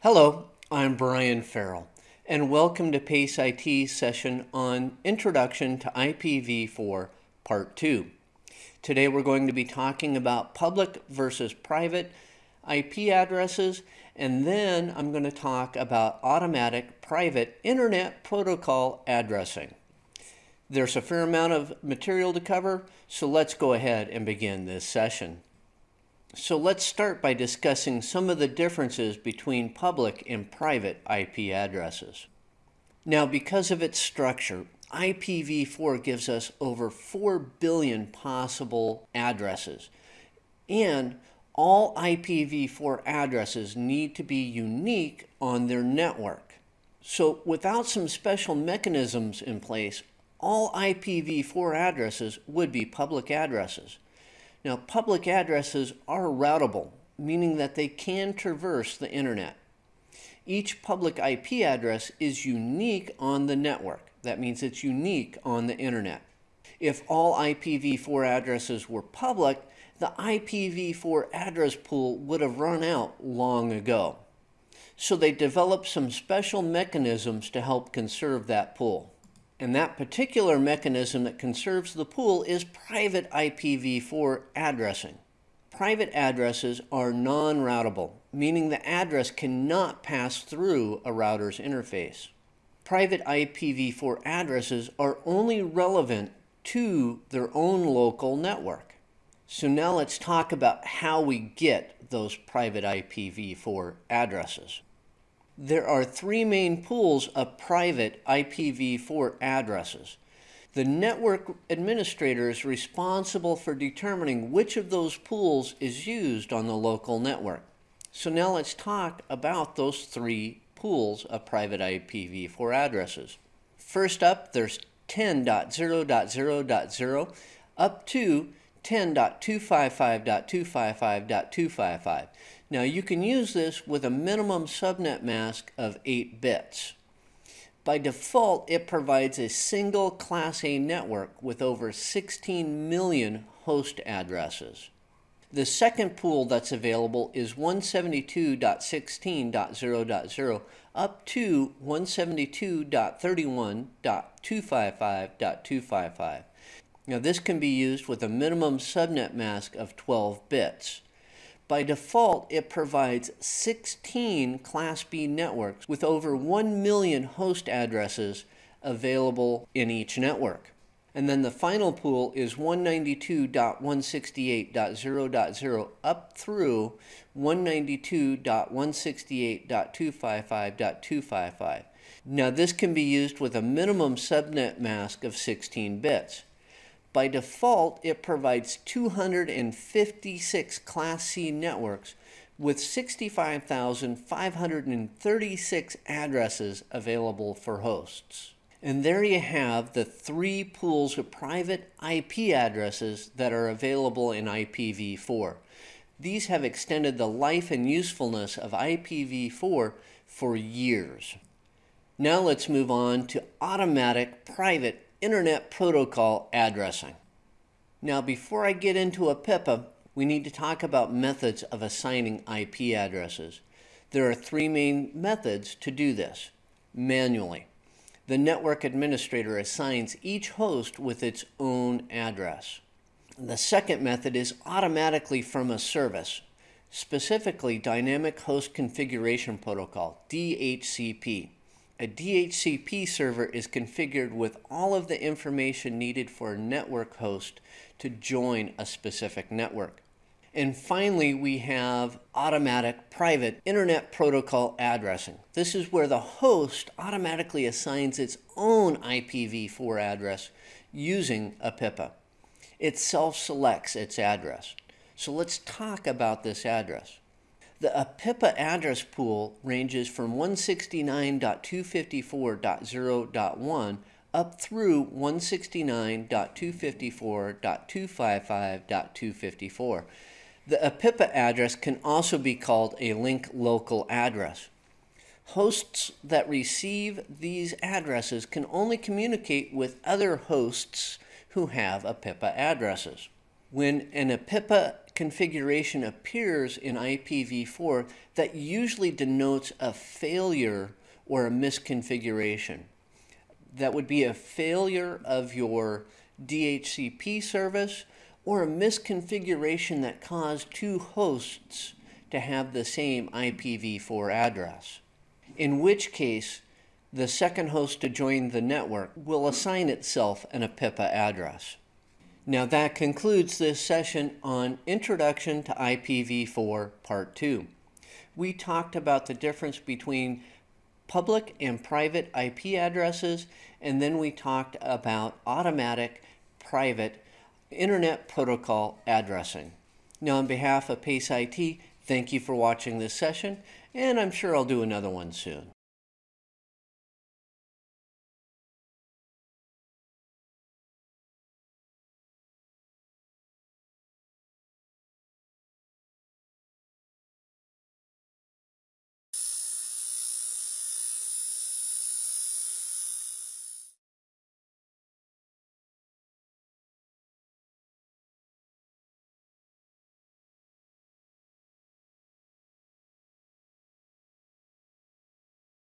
Hello, I'm Brian Farrell, and welcome to PACE IT session on Introduction to IPv4 Part 2. Today we're going to be talking about public versus private IP addresses, and then I'm going to talk about automatic private Internet Protocol addressing. There's a fair amount of material to cover, so let's go ahead and begin this session. So let's start by discussing some of the differences between public and private IP addresses. Now, because of its structure, IPv4 gives us over 4 billion possible addresses. And all IPv4 addresses need to be unique on their network. So without some special mechanisms in place, all IPv4 addresses would be public addresses. Now, public addresses are routable, meaning that they can traverse the internet. Each public IP address is unique on the network. That means it's unique on the internet. If all IPv4 addresses were public, the IPv4 address pool would have run out long ago. So they developed some special mechanisms to help conserve that pool. And that particular mechanism that conserves the pool is private IPv4 addressing. Private addresses are non-routable, meaning the address cannot pass through a router's interface. Private IPv4 addresses are only relevant to their own local network. So now let's talk about how we get those private IPv4 addresses. There are three main pools of private IPv4 addresses. The network administrator is responsible for determining which of those pools is used on the local network. So now let's talk about those three pools of private IPv4 addresses. First up, there's 10.0.0.0 up to 10.255.255.255. Now you can use this with a minimum subnet mask of 8 bits. By default, it provides a single Class A network with over 16 million host addresses. The second pool that's available is 172.16.0.0 up to 172.31.255.255. Now this can be used with a minimum subnet mask of 12 bits. By default, it provides 16 Class B networks with over 1 million host addresses available in each network. And then the final pool is 192.168.0.0 up through 192.168.255.255. Now this can be used with a minimum subnet mask of 16 bits. By default, it provides 256 Class C networks with 65,536 addresses available for hosts. And there you have the three pools of private IP addresses that are available in IPv4. These have extended the life and usefulness of IPv4 for years. Now let's move on to automatic private Internet Protocol addressing. Now before I get into APIPA, we need to talk about methods of assigning IP addresses. There are three main methods to do this. Manually, the network administrator assigns each host with its own address. The second method is automatically from a service, specifically Dynamic Host Configuration Protocol, DHCP. A DHCP server is configured with all of the information needed for a network host to join a specific network. And finally, we have automatic private Internet Protocol addressing. This is where the host automatically assigns its own IPv4 address using APIPA. It self-selects its address. So let's talk about this address. The APIPA address pool ranges from 169.254.0.1 up through 169.254.255.254. The APIPA address can also be called a link local address. Hosts that receive these addresses can only communicate with other hosts who have APIPA addresses. When an APIPA configuration appears in IPv4, that usually denotes a failure or a misconfiguration. That would be a failure of your DHCP service or a misconfiguration that caused two hosts to have the same IPv4 address. In which case, the second host to join the network will assign itself an APIPA address. Now that concludes this session on Introduction to IPv4 Part 2. We talked about the difference between public and private IP addresses, and then we talked about automatic private Internet Protocol addressing. Now on behalf of PACE IT, thank you for watching this session, and I'm sure I'll do another one soon.